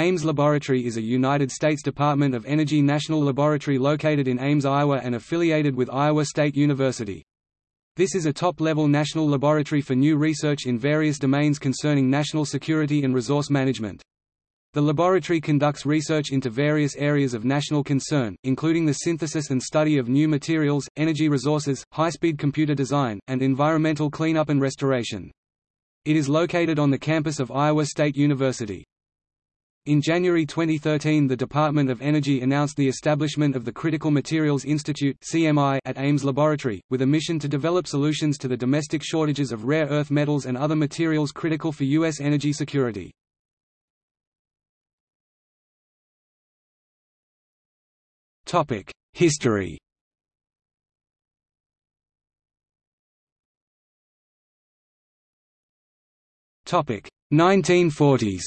Ames Laboratory is a United States Department of Energy national laboratory located in Ames, Iowa and affiliated with Iowa State University. This is a top-level national laboratory for new research in various domains concerning national security and resource management. The laboratory conducts research into various areas of national concern, including the synthesis and study of new materials, energy resources, high-speed computer design, and environmental cleanup and restoration. It is located on the campus of Iowa State University. In January 2013 the Department of Energy announced the establishment of the Critical Materials Institute at Ames Laboratory, with a mission to develop solutions to the domestic shortages of rare earth metals and other materials critical for U.S. energy security. History Topic 1940s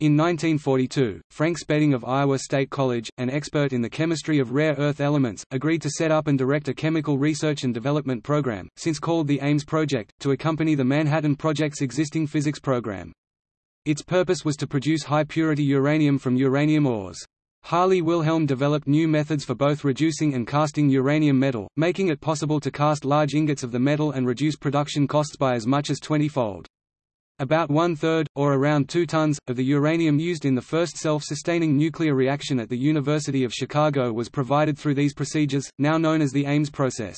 In 1942, Frank Spedding of Iowa State College, an expert in the chemistry of rare earth elements, agreed to set up and direct a chemical research and development program, since called the Ames Project, to accompany the Manhattan Project's existing physics program. Its purpose was to produce high-purity uranium from uranium ores. Harley Wilhelm developed new methods for both reducing and casting uranium metal, making it possible to cast large ingots of the metal and reduce production costs by as much as 20-fold. About one-third, or around two tons, of the uranium used in the first self-sustaining nuclear reaction at the University of Chicago was provided through these procedures, now known as the Ames process.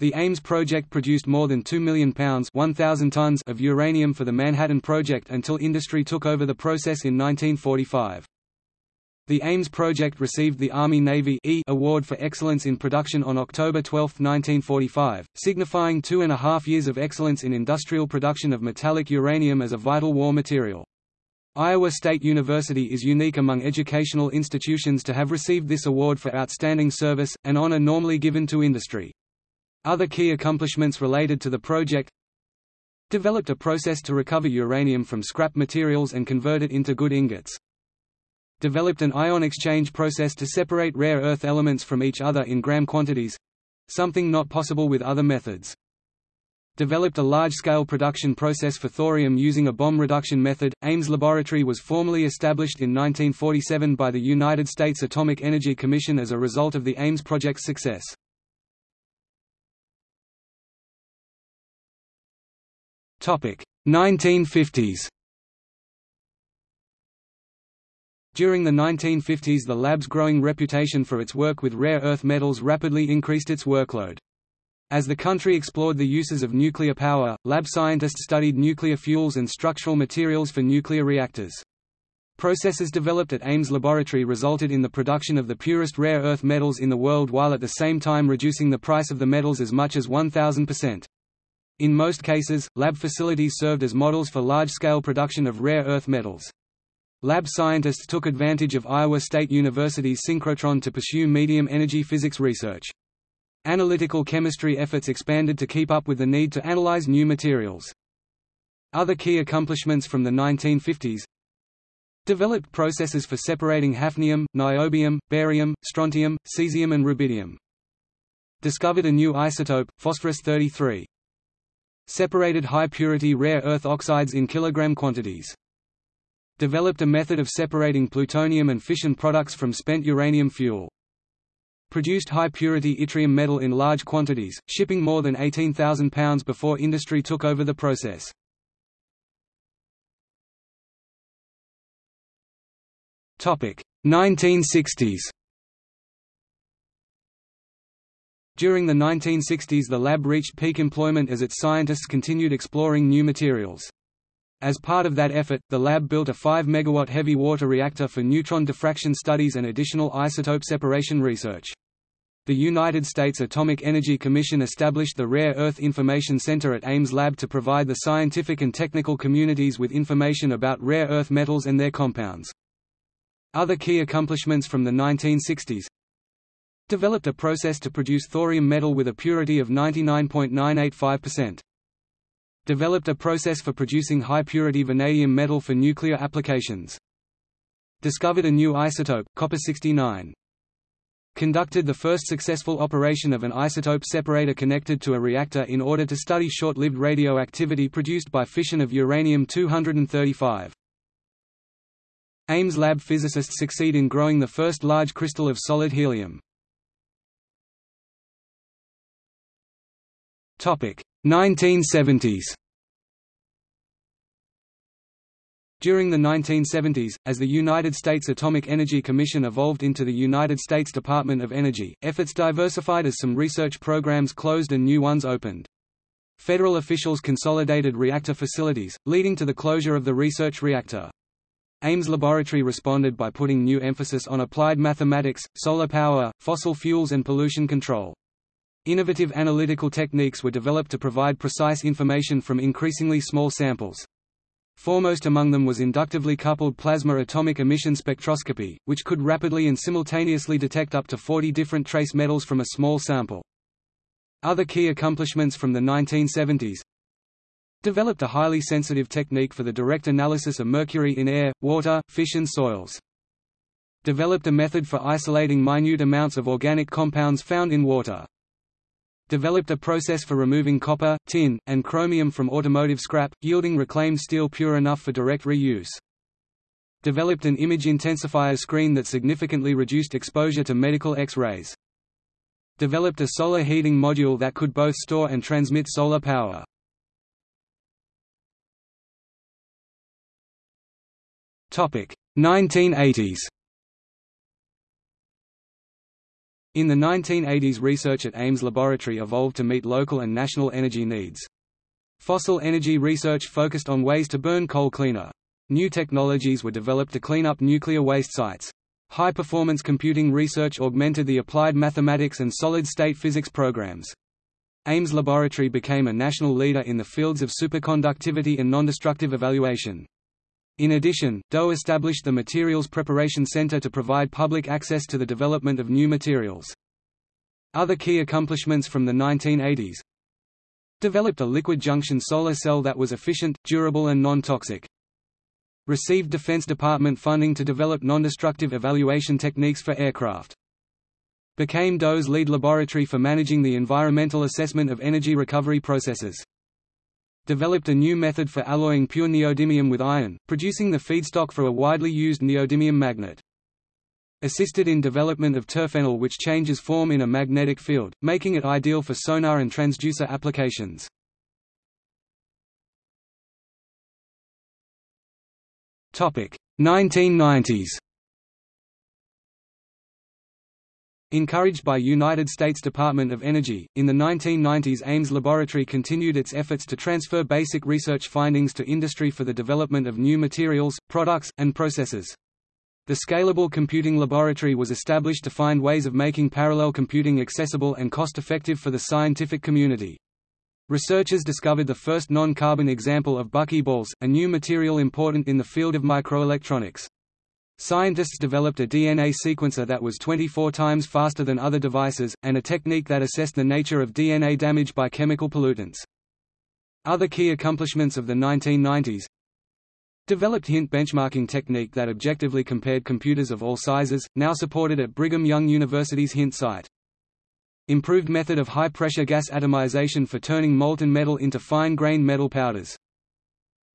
The Ames project produced more than 2 million pounds 1,000 tons of uranium for the Manhattan Project until industry took over the process in 1945. The Ames project received the Army-Navy e Award for Excellence in Production on October 12, 1945, signifying two and a half years of excellence in industrial production of metallic uranium as a vital war material. Iowa State University is unique among educational institutions to have received this award for outstanding service, an honor normally given to industry. Other key accomplishments related to the project Developed a process to recover uranium from scrap materials and convert it into good ingots developed an ion exchange process to separate rare earth elements from each other in gram quantities—something not possible with other methods. Developed a large-scale production process for thorium using a bomb reduction method. Ames Laboratory was formally established in 1947 by the United States Atomic Energy Commission as a result of the Ames project's success. Topic: 1950s. During the 1950s the lab's growing reputation for its work with rare earth metals rapidly increased its workload. As the country explored the uses of nuclear power, lab scientists studied nuclear fuels and structural materials for nuclear reactors. Processes developed at Ames Laboratory resulted in the production of the purest rare earth metals in the world while at the same time reducing the price of the metals as much as 1,000%. In most cases, lab facilities served as models for large-scale production of rare earth metals. Lab scientists took advantage of Iowa State University's synchrotron to pursue medium-energy physics research. Analytical chemistry efforts expanded to keep up with the need to analyze new materials. Other key accomplishments from the 1950s Developed processes for separating hafnium, niobium, barium, strontium, cesium and rubidium. Discovered a new isotope, phosphorus-33. Separated high-purity rare earth oxides in kilogram quantities developed a method of separating plutonium and fission products from spent uranium fuel. Produced high-purity yttrium metal in large quantities, shipping more than 18,000 pounds before industry took over the process. Topic 1960s. During the 1960s the lab reached peak employment as its scientists continued exploring new materials. As part of that effort, the lab built a 5 MW heavy water reactor for neutron diffraction studies and additional isotope separation research. The United States Atomic Energy Commission established the Rare Earth Information Center at Ames Lab to provide the scientific and technical communities with information about rare earth metals and their compounds. Other key accomplishments from the 1960s Developed a process to produce thorium metal with a purity of 99.985% developed a process for producing high-purity vanadium metal for nuclear applications. Discovered a new isotope, copper-69. conducted the first successful operation of an isotope separator connected to a reactor in order to study short-lived radioactivity produced by fission of uranium-235. Ames lab physicists succeed in growing the first large crystal of solid helium. 1970s During the 1970s, as the United States Atomic Energy Commission evolved into the United States Department of Energy, efforts diversified as some research programs closed and new ones opened. Federal officials consolidated reactor facilities, leading to the closure of the research reactor. Ames Laboratory responded by putting new emphasis on applied mathematics, solar power, fossil fuels and pollution control. Innovative analytical techniques were developed to provide precise information from increasingly small samples. Foremost among them was inductively coupled plasma atomic emission spectroscopy, which could rapidly and simultaneously detect up to 40 different trace metals from a small sample. Other key accomplishments from the 1970s Developed a highly sensitive technique for the direct analysis of mercury in air, water, fish and soils. Developed a method for isolating minute amounts of organic compounds found in water developed a process for removing copper, tin, and chromium from automotive scrap, yielding reclaimed steel pure enough for direct reuse. Developed an image intensifier screen that significantly reduced exposure to medical X-rays. Developed a solar heating module that could both store and transmit solar power. Topic 1980s In the 1980s research at Ames Laboratory evolved to meet local and national energy needs. Fossil energy research focused on ways to burn coal cleaner. New technologies were developed to clean up nuclear waste sites. High-performance computing research augmented the applied mathematics and solid-state physics programs. Ames Laboratory became a national leader in the fields of superconductivity and nondestructive evaluation. In addition, DOE established the Materials Preparation Center to provide public access to the development of new materials. Other key accomplishments from the 1980s Developed a liquid junction solar cell that was efficient, durable and non-toxic. Received Defense Department funding to develop non-destructive evaluation techniques for aircraft. Became DOE's lead laboratory for managing the environmental assessment of energy recovery processes developed a new method for alloying pure neodymium with iron, producing the feedstock for a widely used neodymium magnet. Assisted in development of Terfenol which changes form in a magnetic field, making it ideal for sonar and transducer applications. Topic 1990s Encouraged by United States Department of Energy, in the 1990s Ames Laboratory continued its efforts to transfer basic research findings to industry for the development of new materials, products, and processes. The Scalable Computing Laboratory was established to find ways of making parallel computing accessible and cost-effective for the scientific community. Researchers discovered the first non-carbon example of buckyballs, a new material important in the field of microelectronics. Scientists developed a DNA sequencer that was 24 times faster than other devices, and a technique that assessed the nature of DNA damage by chemical pollutants. Other key accomplishments of the 1990s Developed hint benchmarking technique that objectively compared computers of all sizes, now supported at Brigham Young University's hint site. Improved method of high-pressure gas atomization for turning molten metal into fine-grained metal powders.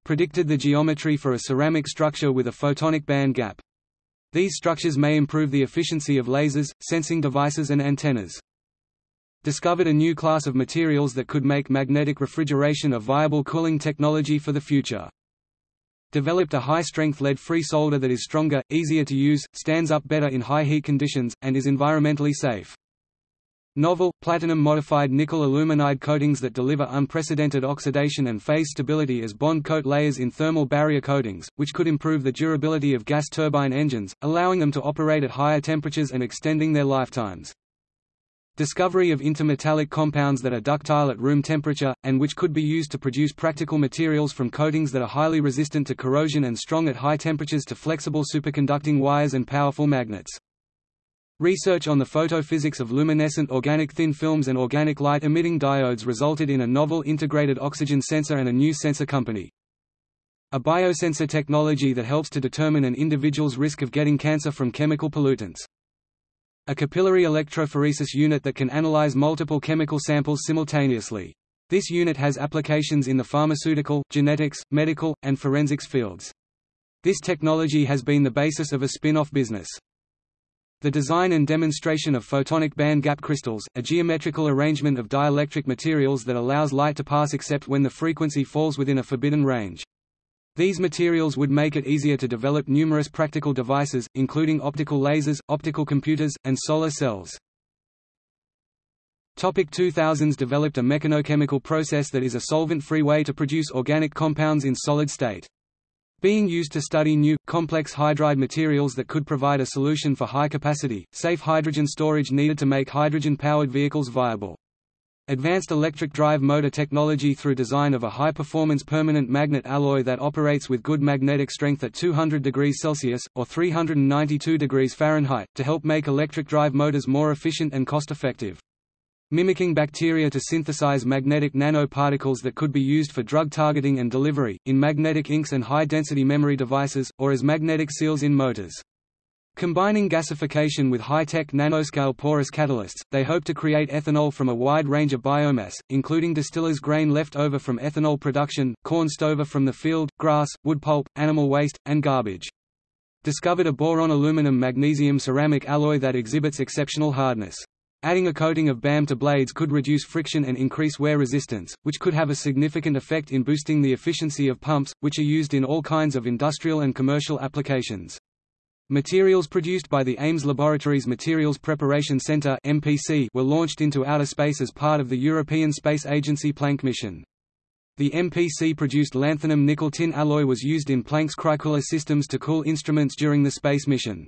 Predicted the geometry for a ceramic structure with a photonic band gap. These structures may improve the efficiency of lasers, sensing devices and antennas. Discovered a new class of materials that could make magnetic refrigeration a viable cooling technology for the future. Developed a high-strength lead-free solder that is stronger, easier to use, stands up better in high heat conditions, and is environmentally safe. Novel, platinum-modified nickel aluminide coatings that deliver unprecedented oxidation and phase stability as bond coat layers in thermal barrier coatings, which could improve the durability of gas turbine engines, allowing them to operate at higher temperatures and extending their lifetimes. Discovery of intermetallic compounds that are ductile at room temperature, and which could be used to produce practical materials from coatings that are highly resistant to corrosion and strong at high temperatures to flexible superconducting wires and powerful magnets. Research on the photophysics of luminescent organic thin films and organic light-emitting diodes resulted in a novel integrated oxygen sensor and a new sensor company. A biosensor technology that helps to determine an individual's risk of getting cancer from chemical pollutants. A capillary electrophoresis unit that can analyze multiple chemical samples simultaneously. This unit has applications in the pharmaceutical, genetics, medical, and forensics fields. This technology has been the basis of a spin-off business. The design and demonstration of photonic band gap crystals, a geometrical arrangement of dielectric materials that allows light to pass except when the frequency falls within a forbidden range. These materials would make it easier to develop numerous practical devices, including optical lasers, optical computers, and solar cells. Topic 2000s developed a mechanochemical process that is a solvent-free way to produce organic compounds in solid state being used to study new, complex hydride materials that could provide a solution for high-capacity, safe hydrogen storage needed to make hydrogen-powered vehicles viable. Advanced electric drive motor technology through design of a high-performance permanent magnet alloy that operates with good magnetic strength at 200 degrees Celsius, or 392 degrees Fahrenheit, to help make electric drive motors more efficient and cost-effective mimicking bacteria to synthesize magnetic nanoparticles that could be used for drug targeting and delivery, in magnetic inks and high-density memory devices, or as magnetic seals in motors. Combining gasification with high-tech nanoscale porous catalysts, they hope to create ethanol from a wide range of biomass, including distiller's grain left over from ethanol production, corn stover from the field, grass, wood pulp, animal waste, and garbage. Discovered a boron aluminum magnesium ceramic alloy that exhibits exceptional hardness. Adding a coating of BAM to blades could reduce friction and increase wear resistance, which could have a significant effect in boosting the efficiency of pumps, which are used in all kinds of industrial and commercial applications. Materials produced by the Ames Laboratories Materials Preparation Center (MPC) were launched into outer space as part of the European Space Agency Planck mission. The MPC-produced lanthanum nickel tin alloy was used in Planck's cryocooler systems to cool instruments during the space mission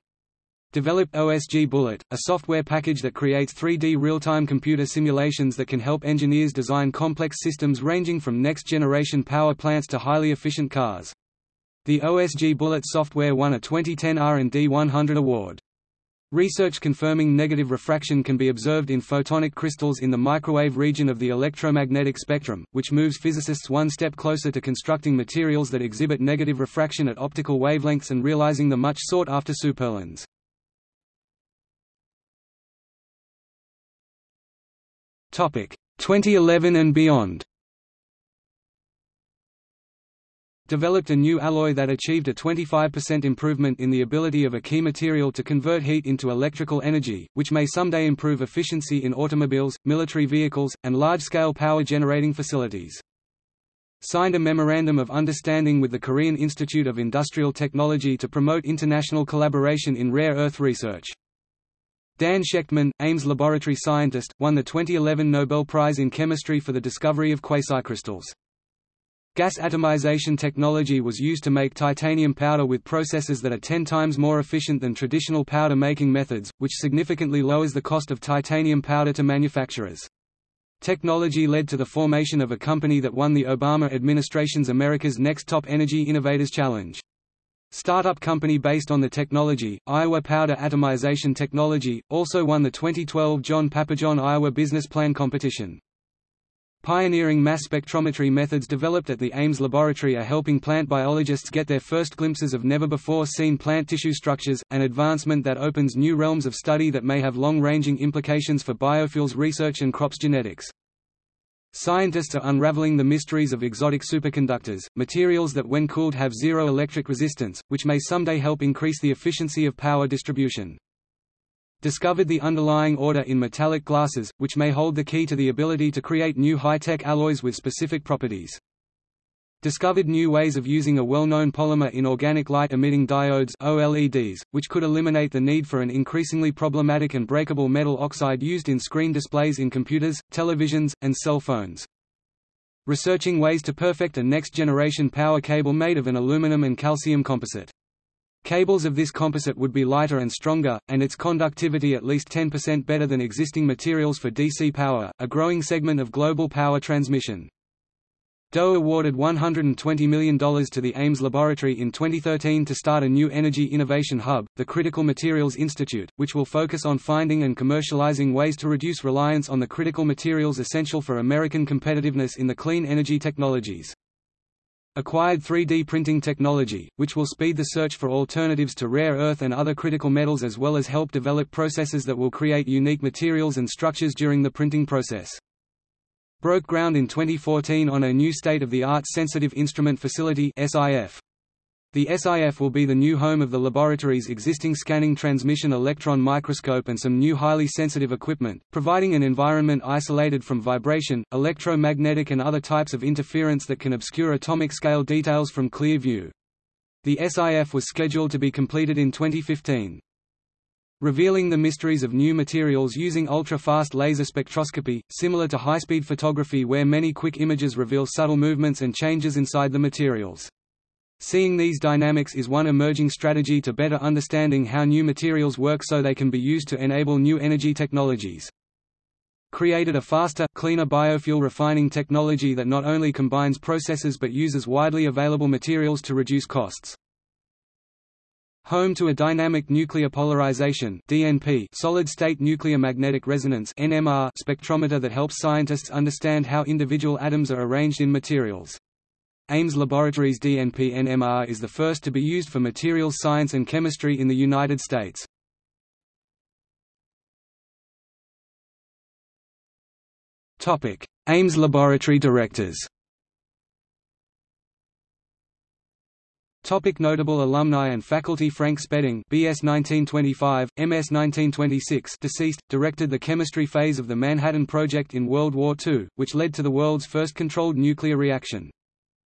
developed OSG Bullet, a software package that creates 3D real-time computer simulations that can help engineers design complex systems ranging from next-generation power plants to highly efficient cars. The OSG Bullet software won a 2010 R&D 100 award. Research confirming negative refraction can be observed in photonic crystals in the microwave region of the electromagnetic spectrum, which moves physicists one step closer to constructing materials that exhibit negative refraction at optical wavelengths and realizing the much sought-after superlens. Topic 2011 and beyond. Developed a new alloy that achieved a 25% improvement in the ability of a key material to convert heat into electrical energy, which may someday improve efficiency in automobiles, military vehicles, and large-scale power generating facilities. Signed a Memorandum of Understanding with the Korean Institute of Industrial Technology to promote international collaboration in rare earth research. Dan Shechtman, Ames laboratory scientist, won the 2011 Nobel Prize in Chemistry for the discovery of quasicrystals. Gas atomization technology was used to make titanium powder with processes that are 10 times more efficient than traditional powder making methods, which significantly lowers the cost of titanium powder to manufacturers. Technology led to the formation of a company that won the Obama administration's America's Next Top Energy Innovators Challenge. Startup company based on the technology, Iowa Powder Atomization Technology, also won the 2012 John Pappajohn Iowa Business Plan Competition. Pioneering mass spectrometry methods developed at the Ames Laboratory are helping plant biologists get their first glimpses of never-before-seen plant tissue structures, an advancement that opens new realms of study that may have long-ranging implications for biofuels research and crops genetics. Scientists are unraveling the mysteries of exotic superconductors, materials that when cooled have zero electric resistance, which may someday help increase the efficiency of power distribution. Discovered the underlying order in metallic glasses, which may hold the key to the ability to create new high-tech alloys with specific properties discovered new ways of using a well-known polymer in organic light-emitting diodes OLEDs, which could eliminate the need for an increasingly problematic and breakable metal oxide used in screen displays in computers, televisions, and cell phones. Researching ways to perfect a next-generation power cable made of an aluminum and calcium composite. Cables of this composite would be lighter and stronger, and its conductivity at least 10% better than existing materials for DC power, a growing segment of global power transmission. DOE awarded $120 million to the Ames Laboratory in 2013 to start a new energy innovation hub, the Critical Materials Institute, which will focus on finding and commercializing ways to reduce reliance on the critical materials essential for American competitiveness in the clean energy technologies. acquired 3D printing technology, which will speed the search for alternatives to rare earth and other critical metals as well as help develop processes that will create unique materials and structures during the printing process. Broke ground in 2014 on a new state-of-the-art sensitive instrument facility SIF. The SIF will be the new home of the laboratory's existing scanning transmission electron microscope and some new highly sensitive equipment, providing an environment isolated from vibration, electromagnetic and other types of interference that can obscure atomic-scale details from clear view. The SIF was scheduled to be completed in 2015. Revealing the mysteries of new materials using ultra-fast laser spectroscopy, similar to high-speed photography where many quick images reveal subtle movements and changes inside the materials. Seeing these dynamics is one emerging strategy to better understanding how new materials work so they can be used to enable new energy technologies. Created a faster, cleaner biofuel refining technology that not only combines processes but uses widely available materials to reduce costs. Home to a dynamic nuclear polarization (DNP) solid-state nuclear magnetic resonance (NMR) spectrometer that helps scientists understand how individual atoms are arranged in materials. Ames Laboratories DNP-NMR is the first to be used for materials science and chemistry in the United States. Ames Laboratory directors Topic notable alumni and faculty Frank Spedding BS 1925, MS 1926 deceased, directed the chemistry phase of the Manhattan Project in World War II, which led to the world's first controlled nuclear reaction.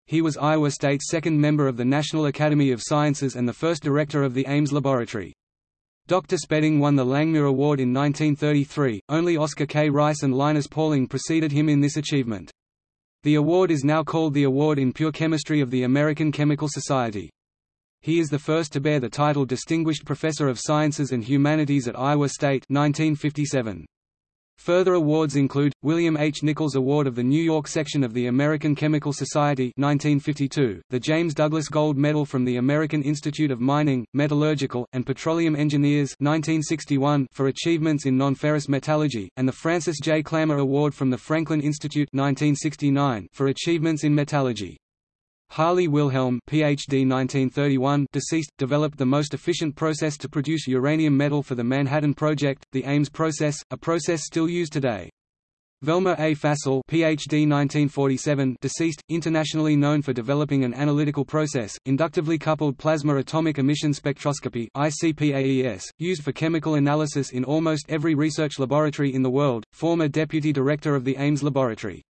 He was Iowa State's second member of the National Academy of Sciences and the first director of the Ames Laboratory. Dr. Spedding won the Langmuir Award in 1933, only Oscar K. Rice and Linus Pauling preceded him in this achievement. The award is now called the Award in Pure Chemistry of the American Chemical Society. He is the first to bear the title Distinguished Professor of Sciences and Humanities at Iowa State 1957. Further awards include, William H. Nichols Award of the New York section of the American Chemical Society 1952, the James Douglas Gold Medal from the American Institute of Mining, Metallurgical, and Petroleum Engineers 1961 for achievements in non-ferrous metallurgy, and the Francis J. Clamer Award from the Franklin Institute 1969 for achievements in metallurgy. Harley Wilhelm PhD 1931 deceased, developed the most efficient process to produce uranium metal for the Manhattan Project, the Ames process, a process still used today. Velmer A. Fassel PhD 1947 deceased, internationally known for developing an analytical process, inductively coupled plasma atomic emission spectroscopy ICPAES, used for chemical analysis in almost every research laboratory in the world, former deputy director of the Ames Laboratory.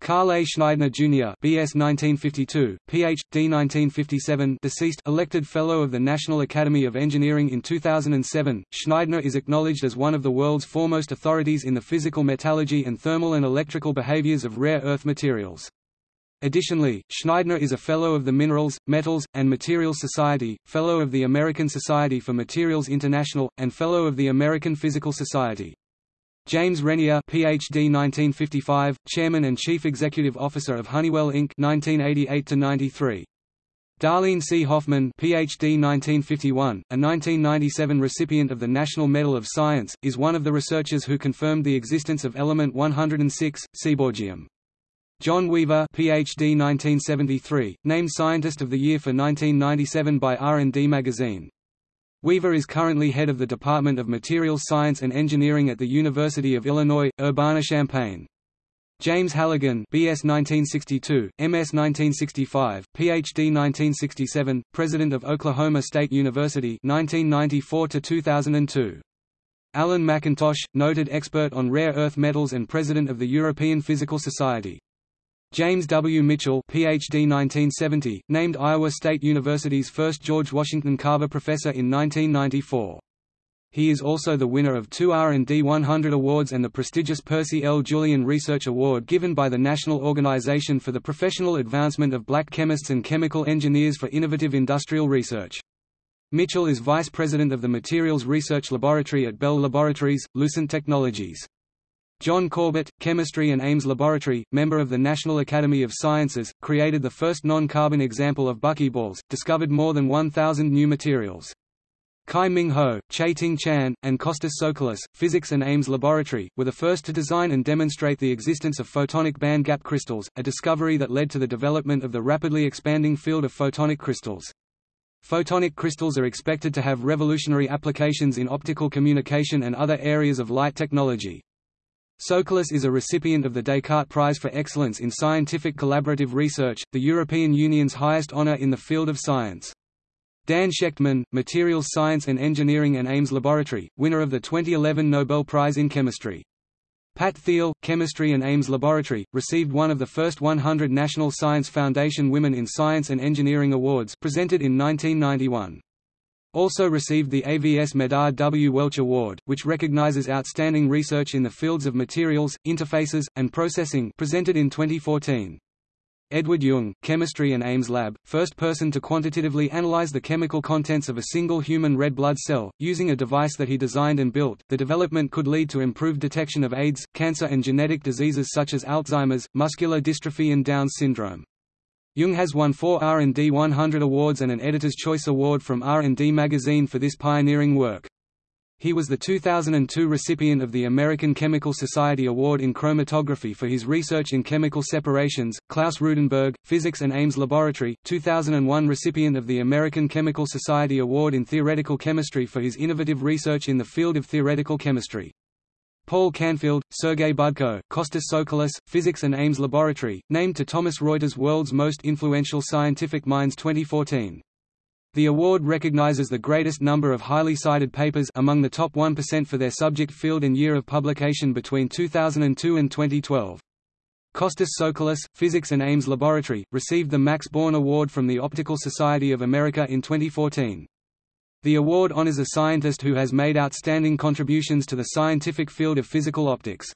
Karl A. Gschneidner Jr. BS 1952, Ph.D. 1957 deceased elected Fellow of the National Academy of Engineering in 2007, Gschneidner is acknowledged as one of the world's foremost authorities in the physical metallurgy and thermal and electrical behaviors of rare earth materials. Additionally, Gschneidner is a Fellow of the Minerals, Metals, and Materials Society, Fellow of the American Society for Materials International, and Fellow of the American Physical Society. James Renier PhD 1955, Chairman and Chief Executive Officer of Honeywell Inc. 1988 to 93. Darleane C. Hoffman PhD 1951, a 1997 recipient of the National Medal of Science, is one of the researchers who confirmed the existence of element 106, seaborgium. John Weaver PhD 1973, named Scientist of the Year for 1997 by R&D Magazine. Weaver is currently head of the Department of Materials Science and Engineering at the University of Illinois, Urbana-Champaign. James Halligan BS 1962, MS 1965, PhD 1967, President of Oklahoma State University 1994 to 2002. Alan Mackintosh, noted expert on rare earth metals and President of the European Physical Society. James W. Mitchell PhD 1970, named Iowa State University's first George Washington Carver Professor in 1994. He is also the winner of two R&D 100 awards and the prestigious Percy L. Julian Research Award given by the National Organization for the Professional Advancement of Black Chemists and Chemical Engineers for Innovative Industrial Research. Mitchell is Vice President of the Materials Research Laboratory at Bell Laboratories, Lucent Technologies. John Corbett, Chemistry and Ames Laboratory, member of the National Academy of Sciences, created the first non-carbon example of buckyballs, discovered more than 1,000 new materials. Kai Ming Ho, Che-Ting Chan, and Kostas Soukoulis, Physics and Ames Laboratory, were the first to design and demonstrate the existence of photonic band gap crystals, a discovery that led to the development of the rapidly expanding field of photonic crystals. Photonic crystals are expected to have revolutionary applications in optical communication and other areas of light technology. Soukoulis is a recipient of the Descartes Prize for Excellence in Scientific Collaborative Research, the European Union's highest honor in the field of science. Dan Shechtman, Materials Science and Engineering and Ames Laboratory, winner of the 2011 Nobel Prize in Chemistry. Pat Thiel, Chemistry and Ames Laboratory, received one of the first 100 National Science Foundation Women in Science and Engineering Awards presented in 1991. Also received the AVS Medard W. Welch Award, which recognizes outstanding research in the fields of materials, interfaces, and processing presented in 2014. Edward Yeung, Chemistry and Ames Lab, first person to quantitatively analyze the chemical contents of a single human red blood cell, using a device that he designed and built. The development could lead to improved detection of AIDS, cancer and genetic diseases such as Alzheimer's, muscular dystrophy and Down syndrome. Yeung has won four R&D 100 awards and an Editor's Choice Award from R&D magazine for this pioneering work. He was the 2002 recipient of the American Chemical Society Award in Chromatography for his research in chemical separations. Klaus Ruedenberg, Physics and Ames Laboratory, 2001 recipient of the American Chemical Society Award in Theoretical Chemistry for his innovative research in the field of theoretical chemistry. Paul Canfield, Sergei Budko, Kostas Soukoulis, Physics and Ames Laboratory, named to Thomson Reuters World's Most Influential Scientific Minds 2014. The award recognizes the greatest number of highly cited papers among the top 1% for their subject field and year of publication between 2002 and 2012. Kostas Soukoulis, Physics and Ames Laboratory, received the Max Born Award from the Optical Society of America in 2014. The award honors a scientist who has made outstanding contributions to the scientific field of physical optics.